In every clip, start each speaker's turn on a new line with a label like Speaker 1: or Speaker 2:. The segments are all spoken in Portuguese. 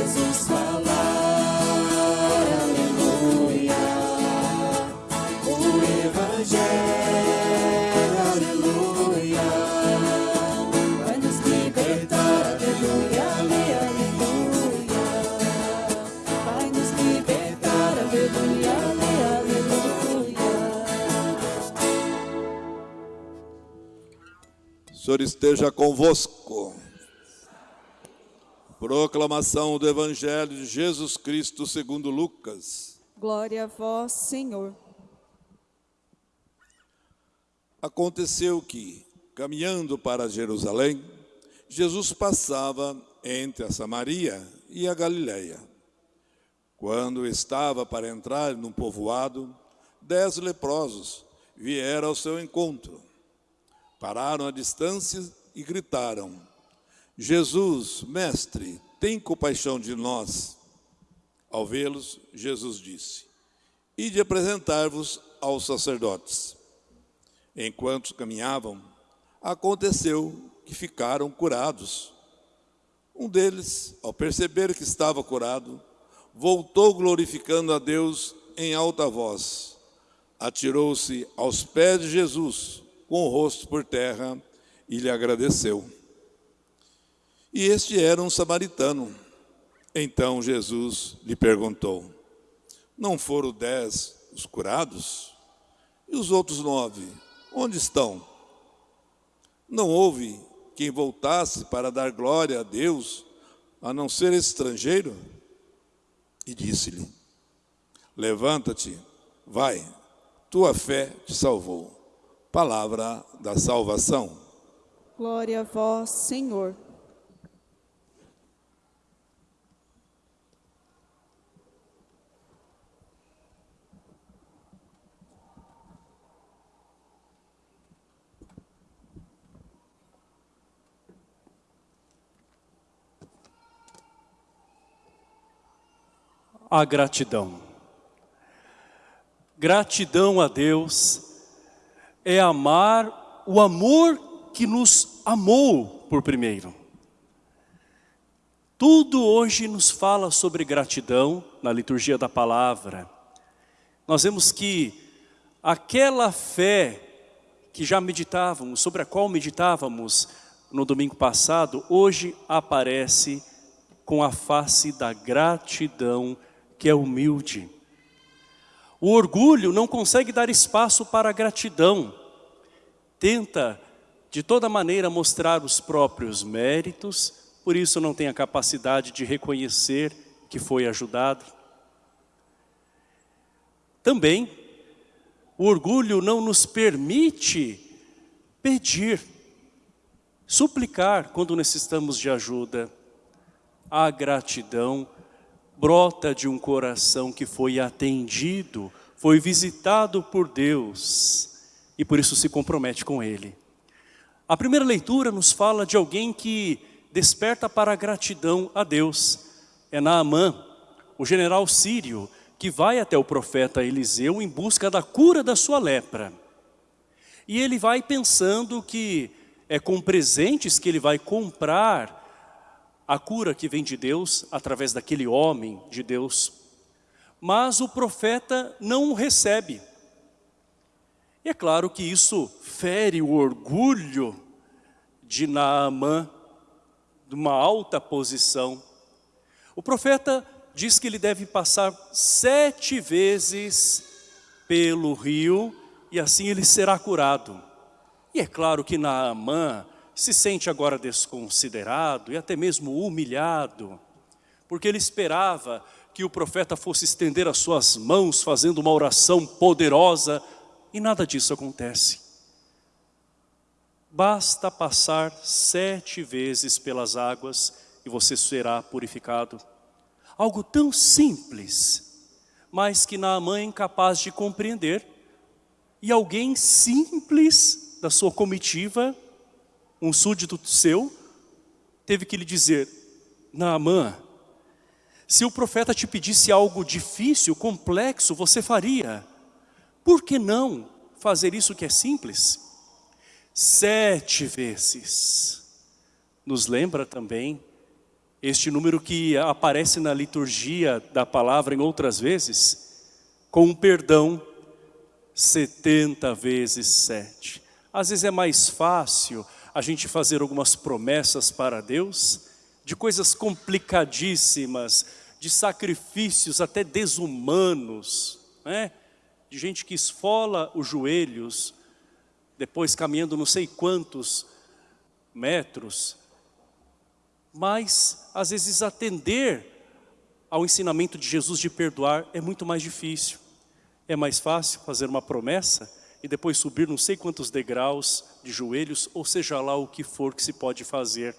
Speaker 1: Jesus falar, aleluia. O Evangelho, aleluia. Vai nos libertar, aleluia, ale- aleluia. Vai nos libertar, aleluia, ale- aleluia.
Speaker 2: O Senhor esteja convosco. Proclamação do Evangelho de Jesus Cristo segundo Lucas.
Speaker 1: Glória a vós, Senhor.
Speaker 2: Aconteceu que, caminhando para Jerusalém, Jesus passava entre a Samaria e a Galiléia. Quando estava para entrar num povoado, dez leprosos vieram ao seu encontro. Pararam à distância e gritaram: Jesus, mestre, tem compaixão de nós. Ao vê-los, Jesus disse: Ide apresentar-vos aos sacerdotes. Enquanto caminhavam, aconteceu que ficaram curados. Um deles, ao perceber que estava curado, voltou glorificando a Deus em alta voz. Atirou-se aos pés de Jesus, com o rosto por terra, e lhe agradeceu. E este era um samaritano. Então Jesus lhe perguntou: Não foram dez os curados? E os outros nove, onde estão? Não houve quem voltasse para dar glória a Deus, a não ser estrangeiro? E disse-lhe: Levanta-te, vai, tua fé te salvou. Palavra da salvação.
Speaker 1: Glória a vós, Senhor.
Speaker 3: A gratidão. Gratidão a Deus é amar o amor que nos amou por primeiro. Tudo hoje nos fala sobre gratidão na liturgia da palavra. Nós vemos que aquela fé que já meditávamos, sobre a qual meditávamos no domingo passado, hoje aparece com a face da gratidão que é humilde. O orgulho não consegue dar espaço para a gratidão. Tenta, de toda maneira, mostrar os próprios méritos, por isso não tem a capacidade de reconhecer que foi ajudado. Também, o orgulho não nos permite pedir, suplicar quando necessitamos de ajuda. A gratidão brota de um coração que foi atendido, foi visitado por Deus e por isso se compromete com Ele. A primeira leitura nos fala de alguém que desperta para a gratidão a Deus. É Naamã, o general sírio, que vai até o profeta Eliseu em busca da cura da sua lepra. E ele vai pensando que é com presentes que ele vai comprar a cura que vem de Deus através daquele homem de Deus. Mas o profeta não o recebe. E é claro que isso fere o orgulho de Naamã, de uma alta posição. O profeta diz que ele deve passar sete vezes pelo rio e assim ele será curado. E é claro que Naamã se sente agora desconsiderado e até mesmo humilhado, porque ele esperava que o profeta fosse estender as suas mãos fazendo uma oração poderosa e nada disso acontece. Basta passar sete vezes pelas águas e você será purificado. Algo tão simples, mas que Naamã é incapaz de compreender. E alguém simples da sua comitiva, um súdito seu, teve que lhe dizer, Naamã, se o profeta te pedisse algo difícil, complexo, você faria. Por que não fazer isso que é simples? Sete vezes. Nos lembra também este número que aparece na liturgia da palavra em outras vezes, com perdão, 70 vezes sete. Às vezes é mais fácil a gente fazer algumas promessas para Deus, de coisas complicadíssimas, de sacrifícios até desumanos, né? de gente que esfola os joelhos, depois caminhando não sei quantos metros, mas às vezes atender ao ensinamento de Jesus de perdoar é muito mais difícil. É mais fácil fazer uma promessa e depois subir não sei quantos degraus de joelhos, ou seja lá o que for que se pode fazer.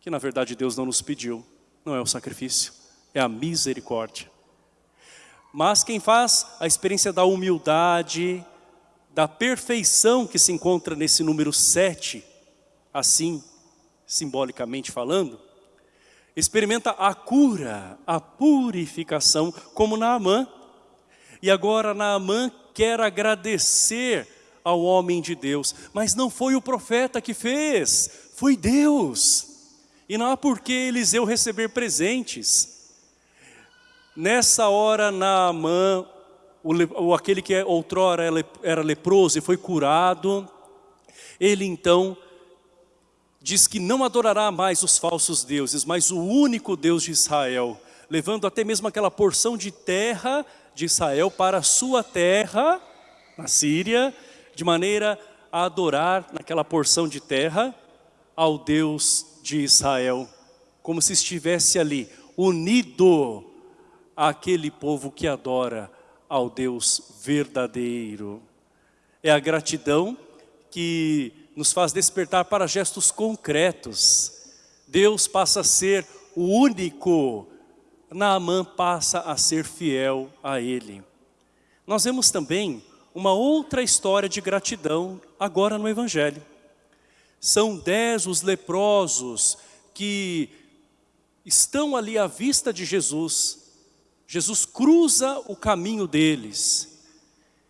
Speaker 3: Que na verdade Deus não nos pediu, não é o sacrifício, é a misericórdia. Mas quem faz a experiência da humildade, da perfeição que se encontra nesse número 7, assim, simbolicamente falando, experimenta a cura, a purificação, como Naamã. E agora Naamã quer agradecer ao homem de Deus, mas não foi o profeta que fez, foi Deus. E não há por que Eliseu receber presentes. Nessa hora, Naamã, o, aquele que outrora era leproso e foi curado, ele então diz que não adorará mais os falsos deuses, mas o único Deus de Israel, levando até mesmo aquela porção de terra de Israel para sua terra, na Síria, de maneira a adorar naquela porção de terra ao Deus de Israel, como se estivesse ali, unido àquele povo que adora ao Deus verdadeiro. É a gratidão que nos faz despertar para gestos concretos. Deus passa a ser o único, Naamã passa a ser fiel a Ele. Nós vemos também uma outra história de gratidão agora no Evangelho. São dez os leprosos que estão ali à vista de Jesus, Jesus cruza o caminho deles.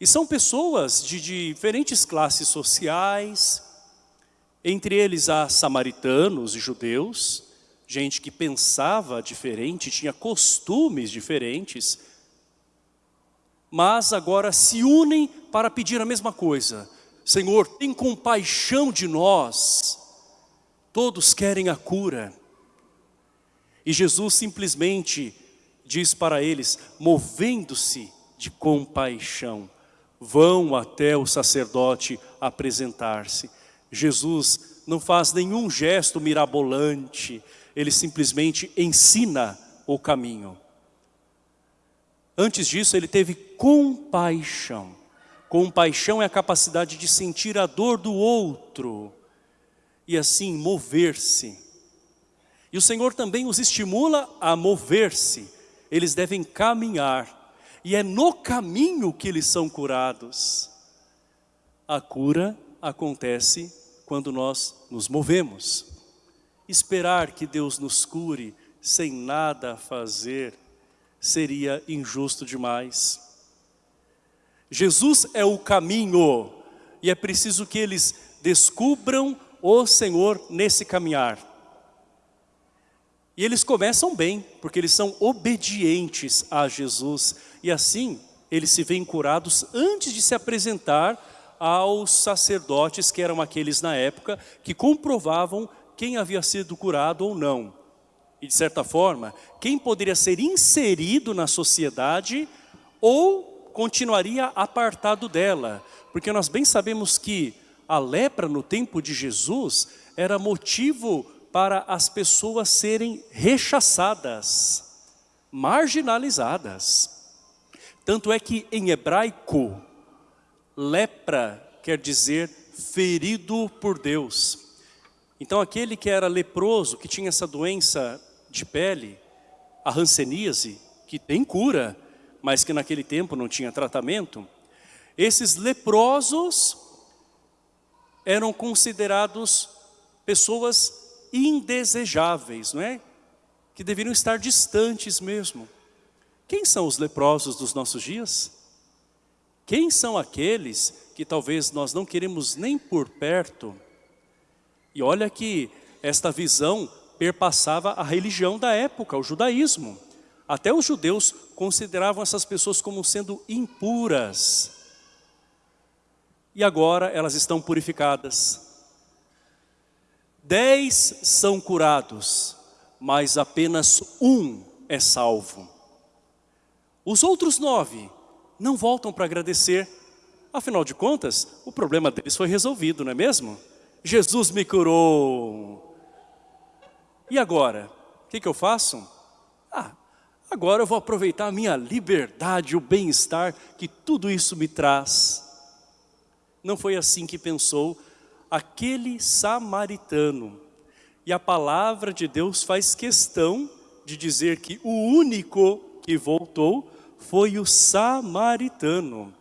Speaker 3: E são pessoas de diferentes classes sociais, entre eles há samaritanos e judeus, gente que pensava diferente, tinha costumes diferentes, mas agora se unem para pedir a mesma coisa. Senhor, tem compaixão de nós. Todos querem a cura. E Jesus simplesmente diz para eles, movendo-se de compaixão, vão até o sacerdote apresentar-se. Jesus não faz nenhum gesto mirabolante, ele simplesmente ensina o caminho. Antes disso, ele teve compaixão. Compaixão é a capacidade de sentir a dor do outro e assim mover-se. E o Senhor também os estimula a mover-se eles devem caminhar. E é no caminho que eles são curados. A cura acontece quando nós nos movemos. Esperar que Deus nos cure sem nada fazer seria injusto demais. Jesus é o caminho e é preciso que eles descubram o Senhor nesse caminhar. E eles começam bem, porque eles são obedientes a Jesus. E assim, eles se veem curados antes de se apresentar aos sacerdotes, que eram aqueles na época, que comprovavam quem havia sido curado ou não. E de certa forma, quem poderia ser inserido na sociedade ou continuaria apartado dela. Porque nós bem sabemos que a lepra no tempo de Jesus era motivo para as pessoas serem rechaçadas, marginalizadas. Tanto é que em hebraico, lepra quer dizer ferido por Deus. Então aquele que era leproso, que tinha essa doença de pele, a hanseníase, que tem cura, mas que naquele tempo não tinha tratamento, Esses leprosos eram considerados pessoas indesejáveis, não é? Que deveriam estar distantes mesmo. Quem são os leprosos dos nossos dias? Quem são aqueles que talvez nós não queremos nem por perto? E olha que esta visão perpassava a religião da época, o judaísmo. Até os judeus consideravam essas pessoas como sendo impuras. E agora elas estão purificadas. Dez são curados, mas apenas um é salvo. Os outros nove não voltam para agradecer. Afinal de contas, o problema deles foi resolvido, não é mesmo? Jesus me curou. E agora? O que, que eu faço? Ah, agora eu vou aproveitar a minha liberdade, o bem-estar que tudo isso me traz. Não foi assim que pensou aquele samaritano. E a palavra de Deus faz questão de dizer que o único que voltou foi o samaritano.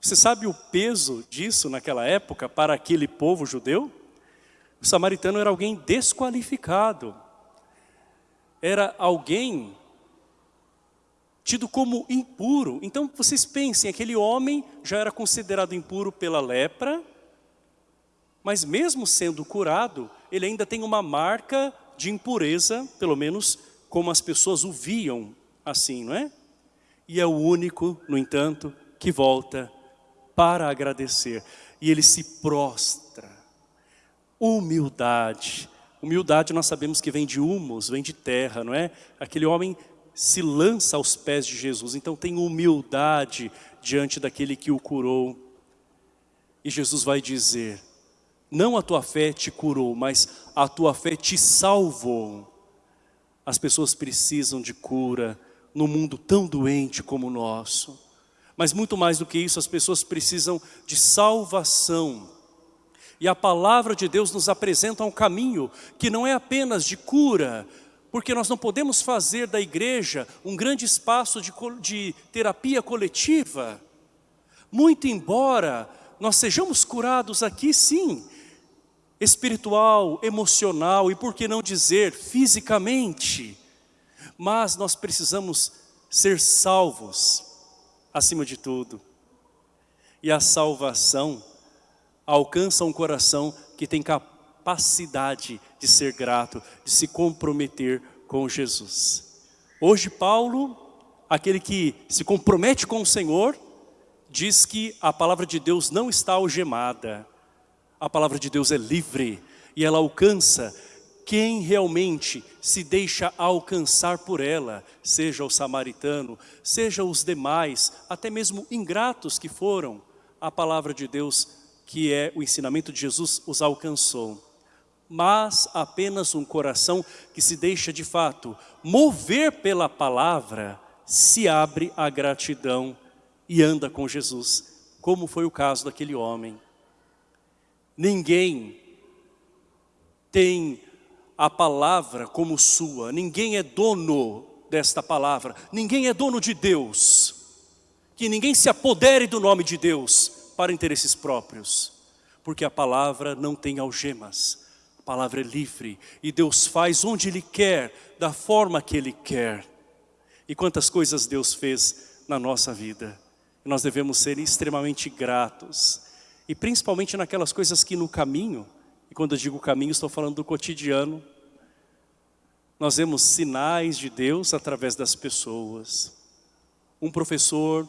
Speaker 3: Você sabe o peso disso naquela época para aquele povo judeu? O samaritano era alguém desqualificado. Era alguém tido como impuro. Então vocês pensem, aquele homem já era considerado impuro pela lepra, mas mesmo sendo curado, ele ainda tem uma marca de impureza, pelo menos como as pessoas o viam assim, não é? E é o único, no entanto, que volta para agradecer. E ele se prostra. Humildade. Humildade nós sabemos que vem de humus, vem de terra, não é? Aquele homem se lança aos pés de Jesus, então tem humildade diante daquele que o curou. E Jesus vai dizer, não a tua fé te curou, mas a tua fé te salvou. As pessoas precisam de cura no mundo tão doente como o nosso. Mas muito mais do que isso, as pessoas precisam de salvação. E a palavra de Deus nos apresenta um caminho que não é apenas de cura, porque nós não podemos fazer da igreja um grande espaço de, de terapia coletiva. Muito embora nós sejamos curados aqui sim, espiritual, emocional e por que não dizer fisicamente. Mas nós precisamos ser salvos acima de tudo. E a salvação alcança um coração que tem capacidade de ser grato, de se comprometer com Jesus. Hoje Paulo, aquele que se compromete com o Senhor, diz que a palavra de Deus não está algemada, a palavra de Deus é livre e ela alcança quem realmente se deixa alcançar por ela, seja o samaritano, seja os demais, até mesmo ingratos que foram, a palavra de Deus, que é o ensinamento de Jesus, os alcançou. Mas apenas um coração que se deixa de fato mover pela palavra, se abre à gratidão e anda com Jesus, como foi o caso daquele homem. Ninguém tem a palavra como sua, ninguém é dono desta palavra, ninguém é dono de Deus. Que ninguém se apodere do nome de Deus para interesses próprios, porque a palavra não tem algemas, a palavra é livre. E Deus faz onde Ele quer, da forma que Ele quer. E quantas coisas Deus fez na nossa vida, nós devemos ser extremamente gratos. E principalmente naquelas coisas que no caminho, quando eu digo caminho estou falando do cotidiano, nós vemos sinais de Deus através das pessoas. Um professor,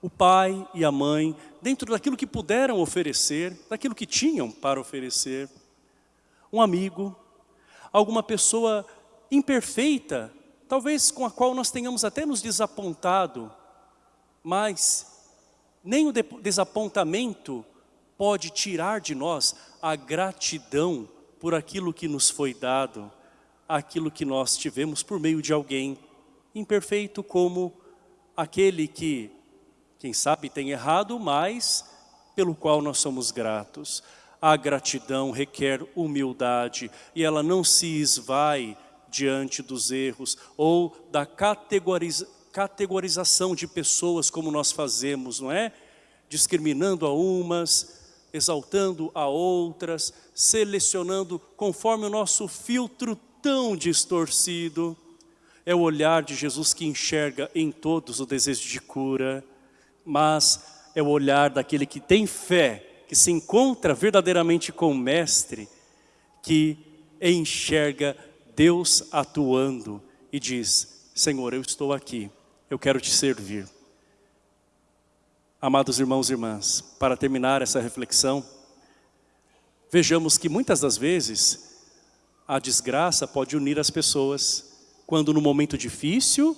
Speaker 3: o pai e a mãe, dentro daquilo que puderam oferecer, daquilo que tinham para oferecer. Um amigo, alguma pessoa imperfeita, talvez com a qual nós tenhamos até nos desapontado, mas nem o desapontamento pode tirar de nós a gratidão por aquilo que nos foi dado, aquilo que nós tivemos por meio de alguém imperfeito como aquele que, quem sabe, tem errado, mas pelo qual nós somos gratos. A gratidão requer humildade e ela não se esvai diante dos erros ou da categoriza, categorização de pessoas como nós fazemos, não é? Discriminando a umas, exaltando a outras, selecionando conforme o nosso filtro tão distorcido. É o olhar de Jesus que enxerga em todos o desejo de cura, mas é o olhar daquele que tem fé, que se encontra verdadeiramente com o Mestre, que enxerga Deus atuando e diz, Senhor, eu estou aqui, eu quero te servir. Amados irmãos e irmãs, para terminar essa reflexão, vejamos que muitas das vezes a desgraça pode unir as pessoas, quando no momento difícil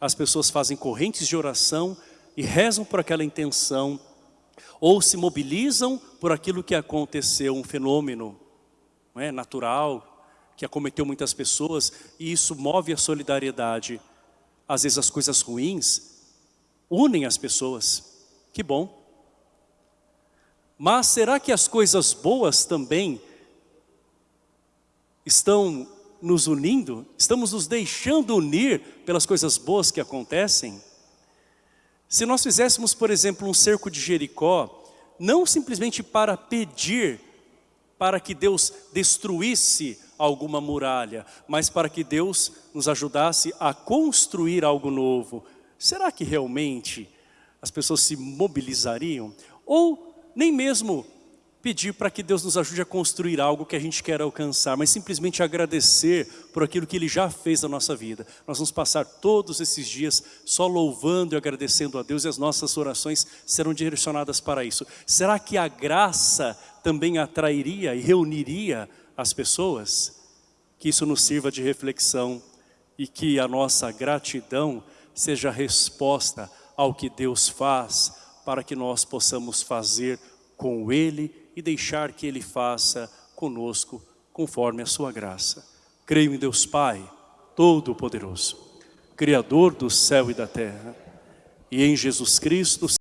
Speaker 3: as pessoas fazem correntes de oração e rezam por aquela intenção, ou se mobilizam por aquilo que aconteceu, um fenômeno é, natural, que acometeu muitas pessoas, e isso move a solidariedade. Às vezes as coisas ruins unem as pessoas, que bom. Mas será que as coisas boas também estão nos unindo? Estamos nos deixando unir pelas coisas boas que acontecem? Se nós fizéssemos, por exemplo, um cerco de Jericó, não simplesmente para pedir para que Deus destruísse alguma muralha, mas para que Deus nos ajudasse a construir algo novo, será que realmente as pessoas se mobilizariam? Ou nem mesmo pedir para que Deus nos ajude a construir algo que a gente quer alcançar, mas simplesmente agradecer por aquilo que Ele já fez na nossa vida. Nós vamos passar todos esses dias só louvando e agradecendo a Deus e as nossas orações serão direcionadas para isso. Será que a graça também atrairia e reuniria as pessoas? Que isso nos sirva de reflexão e que a nossa gratidão seja resposta ao que Deus faz, para que nós possamos fazer com Ele e deixar que Ele faça conosco conforme a sua graça. Creio em Deus Pai, Todo-Poderoso, Criador do céu e da terra, e em Jesus Cristo,